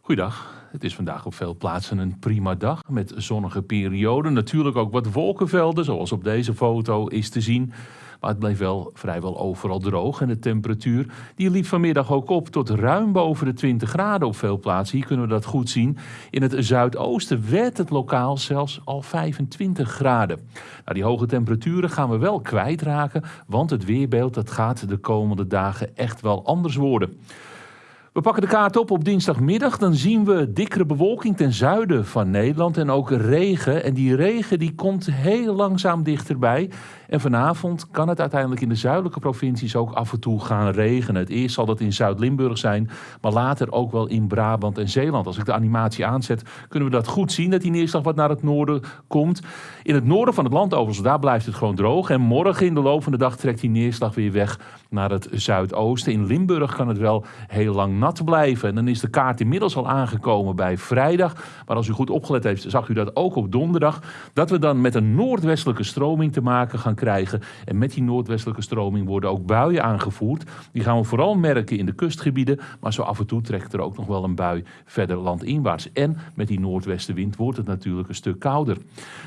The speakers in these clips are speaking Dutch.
Goeiedag. Het is vandaag op veel plaatsen een prima dag met zonnige perioden. Natuurlijk ook wat wolkenvelden, zoals op deze foto is te zien. Maar het bleef wel vrijwel overal droog en de temperatuur die liep vanmiddag ook op tot ruim boven de 20 graden op veel plaatsen. Hier kunnen we dat goed zien. In het zuidoosten werd het lokaal zelfs al 25 graden. Nou, die hoge temperaturen gaan we wel kwijtraken, want het weerbeeld dat gaat de komende dagen echt wel anders worden. We pakken de kaart op op dinsdagmiddag. Dan zien we dikkere bewolking ten zuiden van Nederland en ook regen. En die regen die komt heel langzaam dichterbij. En vanavond kan het uiteindelijk in de zuidelijke provincies ook af en toe gaan regenen. Het eerst zal dat in Zuid-Limburg zijn, maar later ook wel in Brabant en Zeeland. Als ik de animatie aanzet, kunnen we dat goed zien, dat die neerslag wat naar het noorden komt. In het noorden van het land overigens, daar blijft het gewoon droog. En morgen in de loop van de dag trekt die neerslag weer weg naar het zuidoosten. In Limburg kan het wel heel lang nat blijven. En dan is de kaart inmiddels al aangekomen bij vrijdag. Maar als u goed opgelet heeft, zag u dat ook op donderdag. Dat we dan met een noordwestelijke stroming te maken gaan krijgen. En met die noordwestelijke stroming worden ook buien aangevoerd. Die gaan we vooral merken in de kustgebieden. Maar zo af en toe trekt er ook nog wel een bui verder landinwaarts. En met die noordwestenwind wordt het natuurlijk een stuk kouder.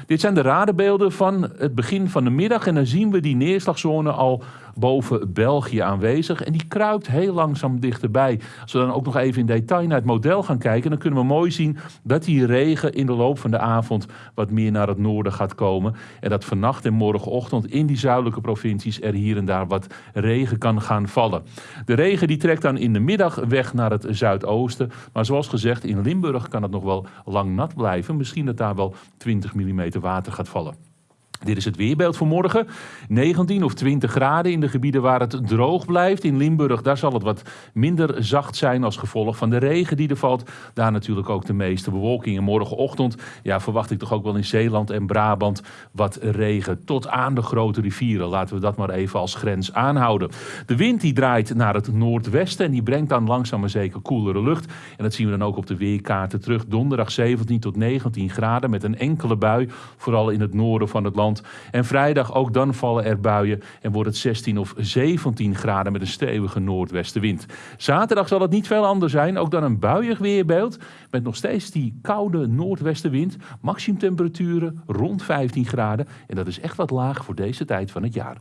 Dit zijn de radarbeelden van het begin van de middag. En dan zien we die neerslagzone al boven België aanwezig. En die kruipt heel langzaam dichterbij. Als we dan ook nog even in detail naar het model gaan kijken, dan kunnen we mooi zien dat die regen in de loop van de avond wat meer naar het noorden gaat komen. En dat vannacht en morgenochtend in die zuidelijke provincies er hier en daar wat regen kan gaan vallen. De regen die trekt dan in de middag weg naar het zuidoosten. Maar zoals gezegd, in Limburg kan het nog wel lang nat blijven. Misschien dat daar wel 20 mm water gaat vallen. Dit is het weerbeeld voor morgen. 19 of 20 graden in de gebieden waar het droog blijft. In Limburg daar zal het wat minder zacht zijn als gevolg van de regen die er valt. Daar natuurlijk ook de meeste bewolking. En morgenochtend ja, verwacht ik toch ook wel in Zeeland en Brabant wat regen. Tot aan de grote rivieren. Laten we dat maar even als grens aanhouden. De wind die draait naar het noordwesten en die brengt dan langzaam maar zeker koelere lucht. En dat zien we dan ook op de weerkaarten terug. Donderdag 17 tot 19 graden met een enkele bui. Vooral in het noorden van het land. En vrijdag ook dan vallen er buien en wordt het 16 of 17 graden met een stevige noordwestenwind. Zaterdag zal het niet veel anders zijn, ook dan een buiig weerbeeld met nog steeds die koude noordwestenwind. Maximumtemperaturen rond 15 graden en dat is echt wat laag voor deze tijd van het jaar.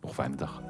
Nog fijne dag.